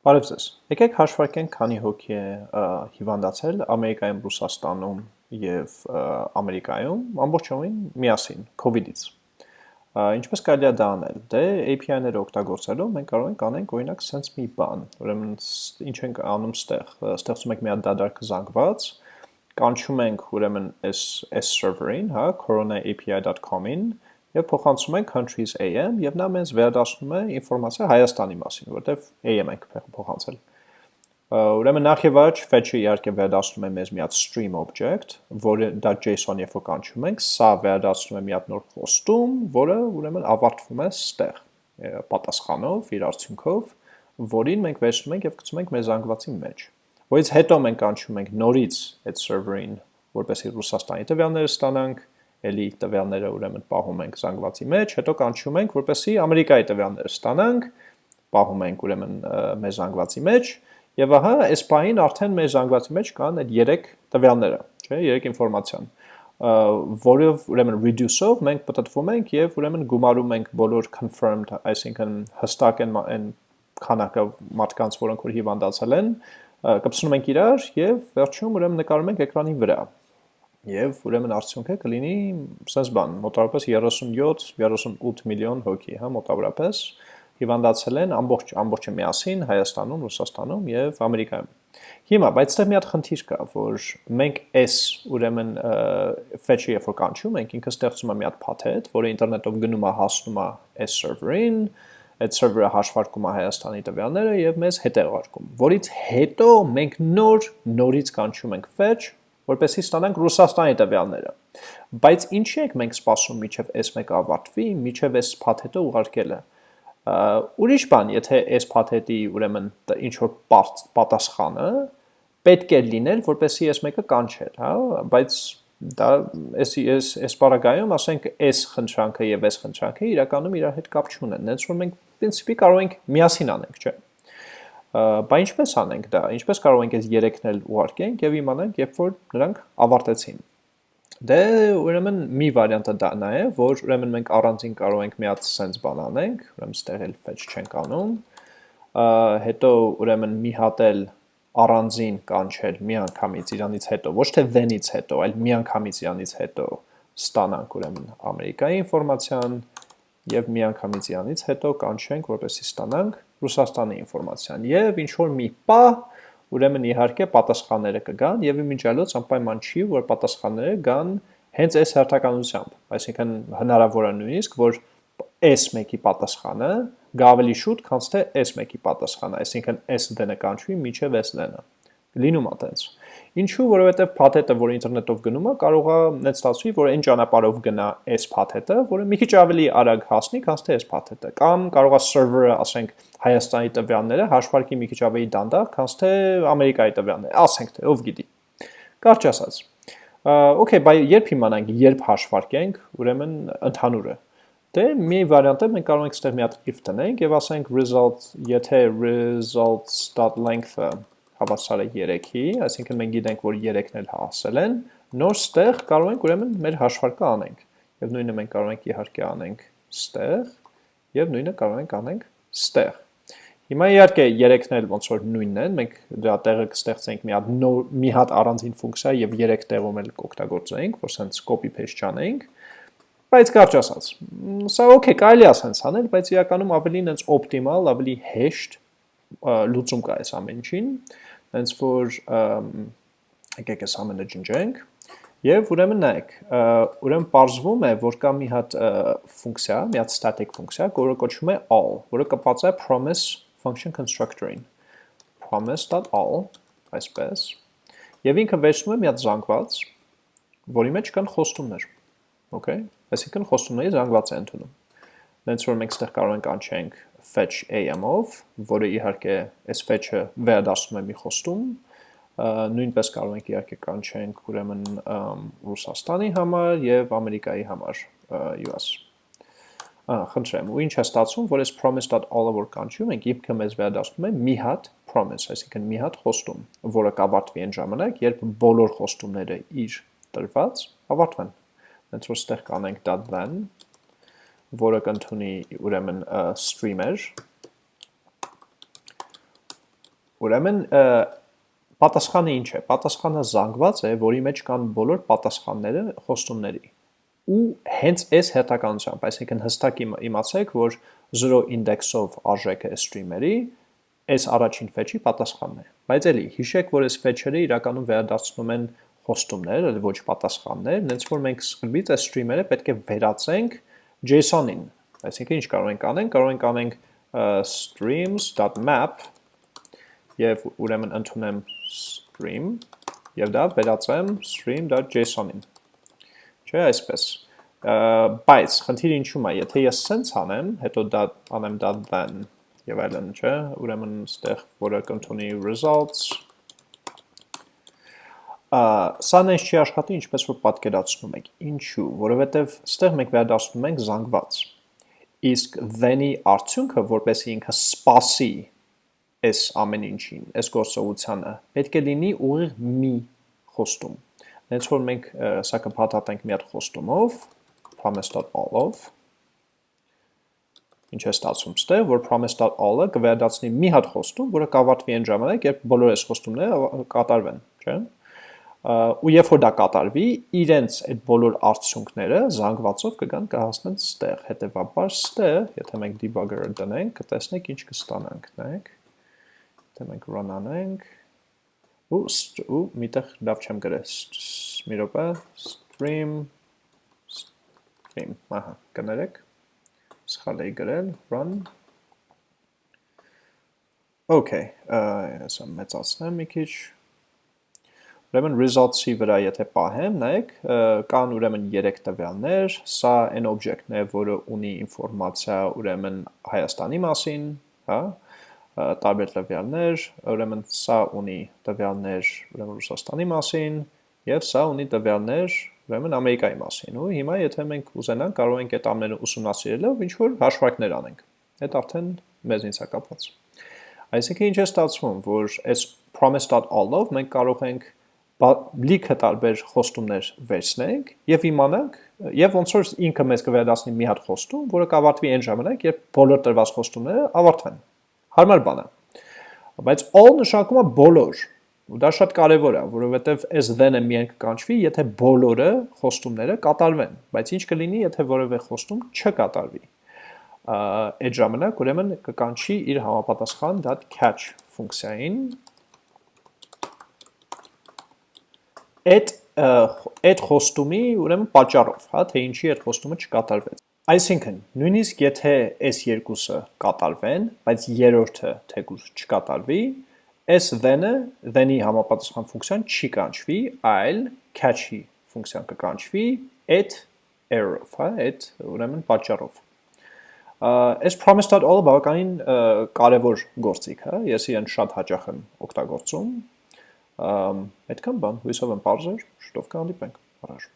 Բարև ձեզ։ Եկեք հաշվարկենք քանի հոգի է հիվանդացել Ամերիկայում, Ռուսաստանում եւ Ամերիկայում ամբողջովին միասին COVID-ից։ Ինչպես կարելի է դա անել։ Դե API-ները օգտագործելով մենք կարող ենք անենք օրինակ sense մի բան։ Ուրեմն ինչ ենք անում ստեղ։ Ստեղծում ենք մի հատ դադարք զանգված, կանչում ենք ուրեմն այս այս server-ին, հա, corona.api.com-ին եւ փոխանցում ենք countries AM եւ նա մեզ վերադասնում է ինֆորմացիա Հայաստանի մասին, որտեվ AM ենք փոխանցել։ Ուրեմն նախ եւ առաջ fetch-ը իհարկե վերադասնում է մեզ մի հատ stream object, որը դա JSON երբ որ կանչում ենք, սա վերադասնում է մի հատ նոր խոստում, որը ուրեմն ավարտվում է ստեղ պատասխանով, իր արդյունքով, որին մենք վերցնում ենք եւ գցում ենք մեր զանգվածի մեջ։ Որից հետո մենք կանչում ենք նորից այդ server-ին, որպեսզի Ռուսաստանի տվյալները ստանանք, էլի տվյալները ուրեմն պահում ենք զանգվածի մեջ, հետո կանչում ենք, որպեսզի Ամերիկայի տվյալները ստանանք, պահում ենք ուրեմն մեր զանգվածի մեջ, եւ ահա այս բանին արդեն մեր զանգվածի մեջ կան այդ 3 տվյալները, չէ, 3 ինֆորմացիան որով ուրեմն reduce-ով մենք պատտվում ենք եւ ուրեմն գումարում ենք բոլոր confirmed, այսինքն հստակ են այն քանակը մարդկանց, որոնք որ հիվանդացել են, կպցնում ենք իրար եւ վերջում ուրեմն նկարում ենք էկրանի վրա եւ ուրեմն արդյունքը կլինի sense բան, մոտավորապես 37-38 միլիոն հոգի, հա, մոտավորապես հիվանդացել են ամբողջ ամբողջը միասին Հայաստանում, Ռուսաստանում եւ Ամերիկայում։ Հիմա, բայց դեռ մի հատ խնդիր կա, որ մենք այս ուրեմն fetch-ը երբ որ կանչում ենք, ինքը ստեղծում է մի հատ փաթեթ, որը ինտերնետով գնում է հասնում է այս server-ին, այդ server-ը հաշվարկում է Հայաստանի տվյալները եւ մեզ հետևարկում, որից հետո մենք նոր նորից կանչում ենք fetch որպեսզի ստանանք Ռուսաստանի տվյալները։ Բայց ինչի եք մենք սպասում միջև այս մեկ ավարտվի, միջև այս փաթեթը ուղարկելը։ Ուրիշ բան, եթե այս փաթեթի ուրեմն ինչ որ պատասխանը պետք է լինել, որպեսզի այս մեկը կանչեր, հա, բայց դա էս էս էս պարագայում ասենք այս խնդրանքը եւ այս խնդրանքը իրականում իրար հետ կապ չունեն։ Նենց որ մենք պրինցիպի կարող ենք միասին անենք, չէ՞։ Բա ինչպես անենք դա, ինչպես կարող ենք այս երեքն էլ ուղարկենք եւ իմանանք, երբ որ նրանք ավարտեցին։ Դե ուրեմն մի վարիանտը դա նա է, որ ուրեմն մենք առանձին կարող ենք մի հատ sense բան անենք, ուրեմն ստեղ էլ fetch չենք անում։ Հետո ուրեմն մի հատ էլ առանձին կանչել մի անգամից իրանից հետո, ոչ թե then-ից հետո, այլ մի անգամից իրանից հետո ստանանք ուրեմն Ամերիկայի ինֆորմացիան եւ մի անգամից իրանից հետո կանչենք, որպեսզի ստանանք Ռուսաստանի ինֆորմացիան եւ ինչ որ մի պա ուրեմն իհարկե պատասխանները կգան եւ իմիջիալոց անպայման չի որ պատասխանները գան հենց այս հերթականությամբ այսինքն հնարավոր է նույնիսկ որ S1-ի պատասխանը գա ավելի շուտ քան թե S1-ի պատասխանը այսինքն S դենը կանչվի միջև S դենը լինում է տենց Ինչու, որովհետև փաթեթը, որ ինտերնետով գնում է, կարող է net ստացվի, որ այն ճանապարհով գնա այս փաթեթը, որը մի քիչ ավելի արագ հասնի, քան թե այս փաթեթը, կամ կարող է server-ը, ասենք, Հայաստանի տվյալները հաշվարկի մի քիչ ավելի դանդաղ, քան թե Ամերիկայի տվյալները, ասենք թե, ով գիտի։ Կարճ ասած։ Okay, բայ երբ իմանանք, երբ հաշվարկենք, ուրեմն ընդհանուրը։ Դե մի վարիանտ է մենք կարող ենք ստեղ մի հատ if տնենք եւ ասենք result, եթե results.length-ը հավասար է 3-ի, այսինքն մենք գիտենք, որ 3-ն էլ հասել են, նոր ստեղ կարող ենք ուրեմն մեր հաշվարկը անենք։ Եվ նույնը մենք կարող ենք իհարկե անենք ստեղ, եւ նույնը կարող ենք անենք ստեղ։ Հիմա իհարկե 3-ն էլ ոնց որ նույնն են, մենք դրա տեղը կստեղծենք մի հատ նոր մի հատ առանձին ֆունկցիա եւ 3 տեղում էլ կօգտագործենք, որ sense copy paste չանենք, բայց կարճ ասած, սա okay, կարելի է sense անել, բայց իրականում ավելի նենց օպտիմալ, ավելի հեշտ լուծում կա այս ամեն ինչին հենց որ եկեք այս ամենը ջնջենք Եվ ուրեմն նայեք, ուրեմն պարզվում է, որ կա մի հատ ֆունկցիա, մի հատ static ֆունկցիա, որը կոչվում է all, որը կապված է promise function constructor-ին։ promise.all, այսպես։ Եվ ինքը վերցնում է մի հատ զանգված, որի մեջ կան խոստումներ։ Okay? Այսինքն խոստումների զանգված է ընդունում։ Դենց որ մենք ստեղ կարող ենք անչենք fetch am-ով, որը իհարկե այս fetch-ը վերադասում է մի խոստում, նույնպես կարող ենք իհարկե կանչենք ուրեմն Ռուսաստանի համար եւ Ամերիկայի համար US։ խնդրեմ, ու ինչ է ստացվում, որ այս promise.all-ը որ կանչում ենք, իբքը մեզ վերադասում է մի հատ promise, այսինքն մի հատ խոստում, որը կավարտվի այն ժամանակ, երբ բոլոր խոստումները իր տրված ավարտվեն։ Հենց որ ստեղ կանենք .then որը կընդունի ուրեմն streamer Ուրեմն պատասխանը ինչ է։ Պատասխանը զանգված է, որի մեջ կան բոլոր պատասխանները խոստումների։ Ու հենց այս հետականությամբ, այսինքն հստակ իմացեք, որ 0 index-ով արժեքը streamer-ի այս առաջին fetch-ի պատասխանն է։ Բայց էլի հիշեք, որ այս fetch-երը իրականում վերադարձնում են խոստումներ, ոչ պատասխաններ, նենց որ մենք սկզբից այս streamer-ը պետք է վերածենք JSON-ին։ Այսինքն ինչ կարող ենք անենք, կարող ենք անենք streams.map եւ ուրեմն ընդունեմ stream եւ դա վերածեմ stream.json-ին։ Չէ, այսպես։ Բայց խնդիրը ինչու՞մ է, եթե ես sense անեմ, հետո դա անեմ դա then եւ այլն, չէ, ուրեմն այստեղ որը կընդունի results սա նենց չի աշխատի ինչպես որ պատկերացնում եք։ Ինչու, որովհետև ստեղ մենք վերադասնում ենք զանգված։ Իսկ then-ի արդյունքը, որպեսի ինքը սպասի այս ամեն ինչին, այս գործողությանը, պետք է լինի ուղիղ մի խոստում։ Հենց որ մենք սա կփաթաթենք մի հատ խոստումով, promise.all-ով, ինչ է ստացվում ստեղ, որ promise.all-ը կվերադարձնի մի հատ խոստում, որը կավարտվի այն ժամանակ, երբ բոլոր այս խոստումները կատարվեն, չէ՞ ու երբ որ դա կատարվի, իրենց այդ բոլոր արդյունքները զանգվածով կգան կհասնեն ստեղ։ Հետևաբար ստեղ, եթե մենք debugger-ը դնենք, կտեսնենք ինչ կստանանք, նայեք։ Եթե մենք run անենք, ու ու միտեղ լավ չեմ գրել։ Մի րոպե, stream stream, ահա, կներեք։ Սխալ էի գրել, run Okay, ասա մեծացնեմ մի քիչ, Ուրեմն results-ի վրա եթե պահեմ, նայեք, կան ուրեմն 3 տվյալներ, սա այն օբյեկտն է, որը ունի ինֆորմացիա ուրեմն Հայաստանի մասին, հա, տարբեր տվյալներ, ուրեմն սա ունի տվյալներ ուրեմն Ռուսաստանի մասին, եւ սա ունի տվյալներ ուրեմն Ամերիկայի մասին։ Ու հիմա եթե մենք ուզենանք, կարող ենք այդ ամենը ուսումնասիրելով ինչ որ հաշվարկներ անենք։ Այդ արդեն մեզ ինձ է կապված։ Այսինքն ինչ է ստացվում, որ այս promise.all-ով մենք կարող ենք լիքը տարբեր խոստումներ վերցնենք եւ իմանանք եւ ոնց որ ինքը մեզ կվերադասնի մի հատ խոստում, որը կավարտվի այն ժամանակ, երբ բոլոր տրված խոստումները ավարտվեն։ Հարմար բան է։ Բայց all նշանակում է բոլոր։ Ու դա շատ կարևոր է, որովհետեւ այս then-ը միայն կկանչվի, եթե բոլորը խոստումները կատարվեն, բայց ինչ կլինի, եթե որևէ խոստում չկատարվի։ Այդ ժամանակ ուրեմն կկանչի իր համապատասխան .catch ֆունկցիային, այդ այդ խոստումի ուրեմն պատճառով, հա, թե ինչի այդ խոստումը չկատարվեց։ Այսինքն, նույնիսկ եթե այս երկուսը կատարվեն, բայց երրորդը թեկուզ չկատարվի, այս then-ը then-ի համապատասխան ֆունկցիան չի կանչվի, այլ catch-ի ֆունկցիան կկանչվի այդ error-ով, հա, այդ ուրեմն պատճառով։ Այս promise.all-ը բավականին կարևոր գործիք է, ես իրեն շատ հաճախ եմ օգտագործում, Այդքան բան, հույսով եմ բարձր, շուտով կհանդիպենք, առաջ։